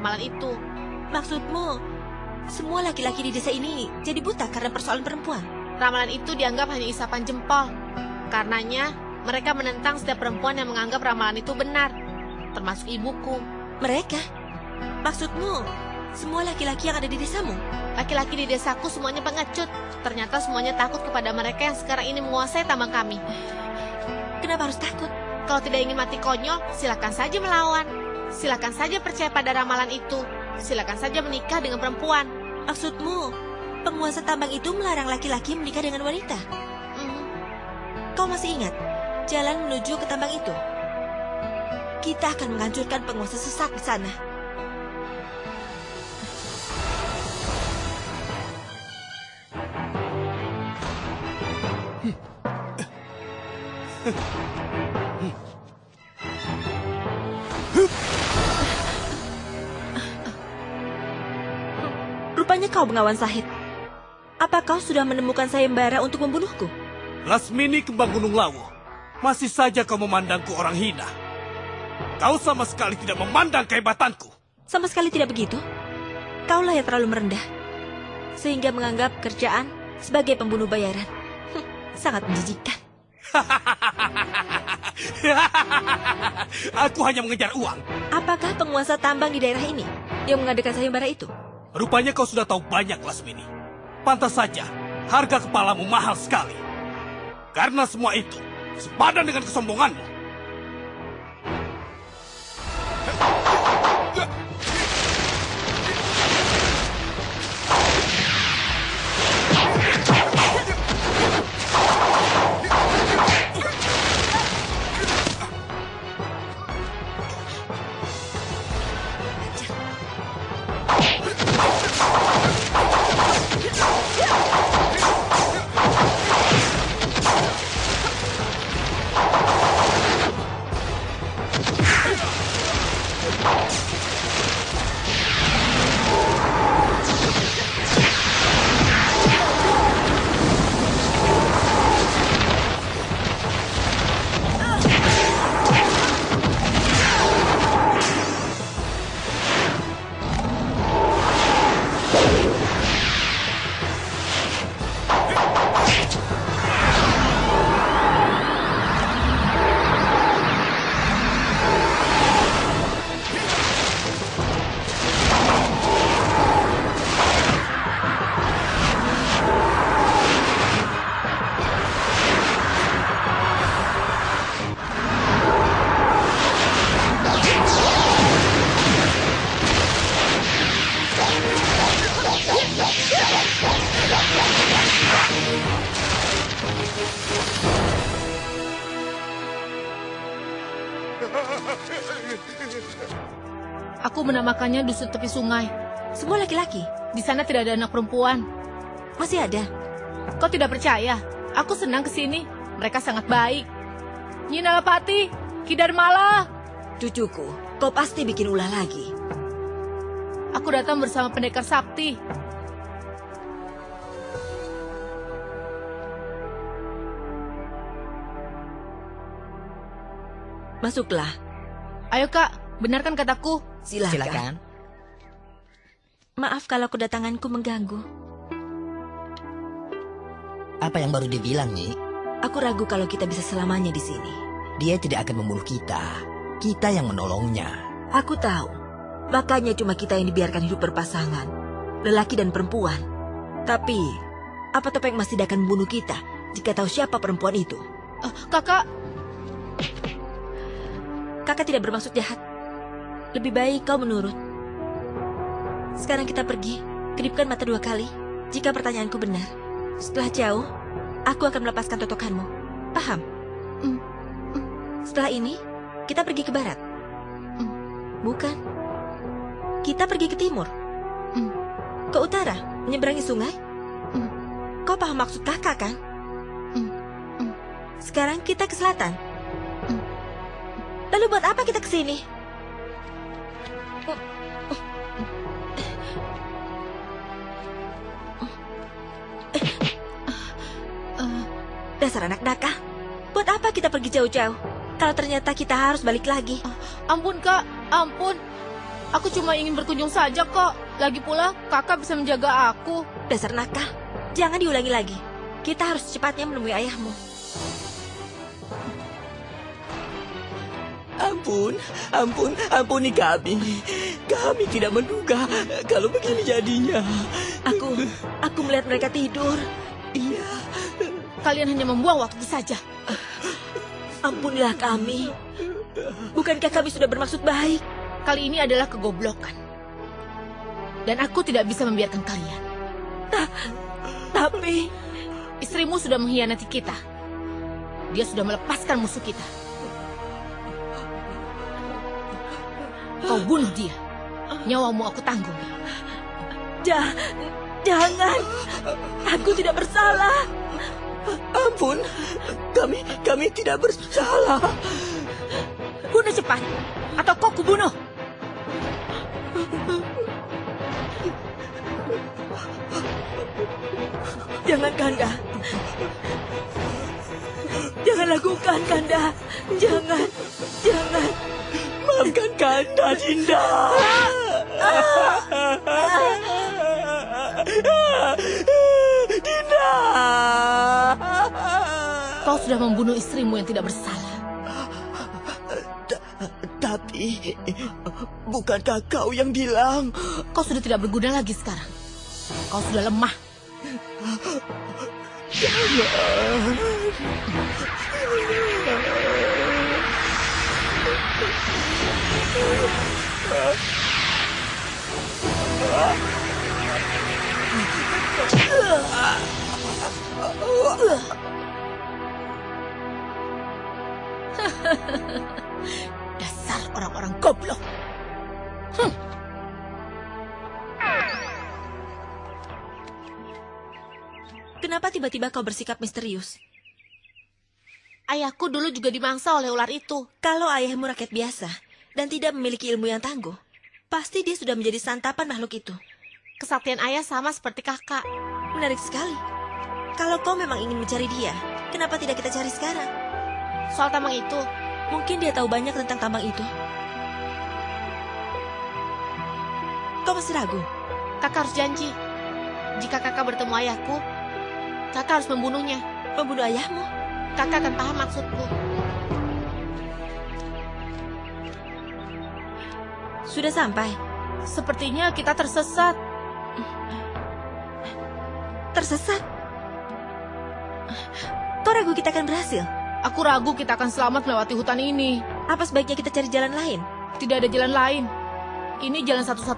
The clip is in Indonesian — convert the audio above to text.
ramalan itu. Maksudmu, semua laki-laki di desa ini jadi buta karena persoalan perempuan? Ramalan itu dianggap hanya isapan jempol. Karenanya, mereka menentang setiap perempuan yang menganggap ramalan itu benar, termasuk ibuku. Mereka? Maksudmu, semua laki-laki yang ada di desamu? Laki-laki di desaku semuanya pengecut. Ternyata semuanya takut kepada mereka yang sekarang ini menguasai tambang kami. Kenapa harus takut? Kalau tidak ingin mati konyol, silakan saja melawan. Silakan saja percaya pada ramalan itu. Silakan saja menikah dengan perempuan. Maksudmu, penguasa tambang itu melarang laki-laki menikah dengan wanita? Hmm, Kau masih ingat jalan menuju ke tambang itu? Kita akan menghancurkan penguasa sesat di sana. Rupanya kau Bengawan Sahid. Apa kau sudah menemukan sayembara untuk membunuhku? Lasmini kembang gunung lawu. Masih saja kau memandangku orang hina. Kau sama sekali tidak memandang kehebatanku. Sama sekali tidak begitu. Kaulah yang terlalu merendah. Sehingga menganggap kerjaan sebagai pembunuh bayaran. Hm, sangat menjijikkan. Aku hanya mengejar uang. Apakah penguasa tambang di daerah ini yang mengadakan sayembara itu? Rupanya kau sudah tahu banyak, Lasmini. Pantas saja, harga kepalamu mahal sekali. Karena semua itu sepadan dengan kesombonganmu. Menamakannya dusun tepi sungai. Semua laki-laki. Di sana tidak ada anak perempuan. Masih ada. Kau tidak percaya? Aku senang ke sini. Mereka sangat baik. Nyinalapati, Kidarmala. Cucuku, kau pasti bikin ulah lagi. Aku datang bersama pendekar sakti. Masuklah. Ayo kak, benarkan kataku. Silakan. Silakan. Maaf kalau kedatanganku mengganggu. Apa yang baru dibilang, Nyi? Aku ragu kalau kita bisa selamanya di sini. Dia tidak akan membunuh kita. Kita yang menolongnya. Aku tahu. Makanya cuma kita yang dibiarkan hidup berpasangan. Lelaki dan perempuan. Tapi, apa topeng masih akan membunuh kita jika tahu siapa perempuan itu? Eh, kakak, Kakak tidak bermaksud jahat. Lebih baik kau menurut. Sekarang kita pergi. Kedipkan mata dua kali. Jika pertanyaanku benar. Setelah jauh, aku akan melepaskan totokanmu. Paham? Mm, Setelah ini, kita pergi ke barat. Mm. Bukan. Kita pergi ke timur. Mm. Ke utara, menyeberangi sungai. Mm. Kau paham maksud kakak kan? Mm. Mm. Sekarang kita ke selatan. Mm. Lalu buat apa kita ke sini? Dasar anak nakal. Buat apa kita pergi jauh-jauh? Kalau ternyata kita harus balik lagi. ampun kak, ampun. Aku cuma ingin berkunjung saja kok. Lagi pula, kakak bisa menjaga aku. Dasar nakal. Jangan diulangi lagi. Kita harus secepatnya menemui ayahmu. Ampun, ampun, ampuni kami. Kami tidak menduga kalau begini jadinya. Aku, aku melihat mereka tidur. Iya, Kalian hanya membuang waktu saja. Ampunilah kami. Bukankah kami sudah bermaksud baik? Kali ini adalah kegoblokan. Dan aku tidak bisa membiarkan kalian. Tapi, Istrimu sudah mengkhianati kita. Dia sudah melepaskan musuh kita. Kau bunuh dia. Nyawamu aku tanggung. ja, jangan. Aku tidak bersalah. Ampun. Kami, kami tidak bersalah. Bunuh cepat, atau kau kubunuh. Jangan, Kanda. Jangan lakukan, Kanda. Jangan, jangan. Maafkan Kanda, Dinda. Dinda. Sudah membunuh istrimu yang tidak bersalah. Ta- Tapi, bukankah kau yang bilang Kau sudah tidak berguna lagi sekarang. Kau sudah lemah. Dasar orang-orang goblok. Kenapa tiba-tiba kau bersikap misterius? Ayahku dulu juga dimangsa oleh ular itu. Kalau ayahmu rakyat biasa dan tidak memiliki ilmu yang tangguh, pasti dia sudah menjadi santapan makhluk itu. Kesaktian ayah sama seperti kakak. Menarik sekali. Kalau kau memang ingin mencari dia, kenapa tidak kita cari sekarang? Soal tambang itu, Mungkin dia tahu banyak tentang tambang itu. Kau masih ragu? kakak harus janji. Jika kakak bertemu ayahku, kakak harus membunuhnya. Membunuh ayahmu? Kakak akan paham maksudku. Sudah sampai. Sepertinya kita tersesat. Tersesat. Kau ragu kita akan berhasil? Aku ragu kita akan selamat melewati hutan ini. Apa sebaiknya kita cari jalan lain? Tidak ada jalan lain. Ini jalan satu-satunya.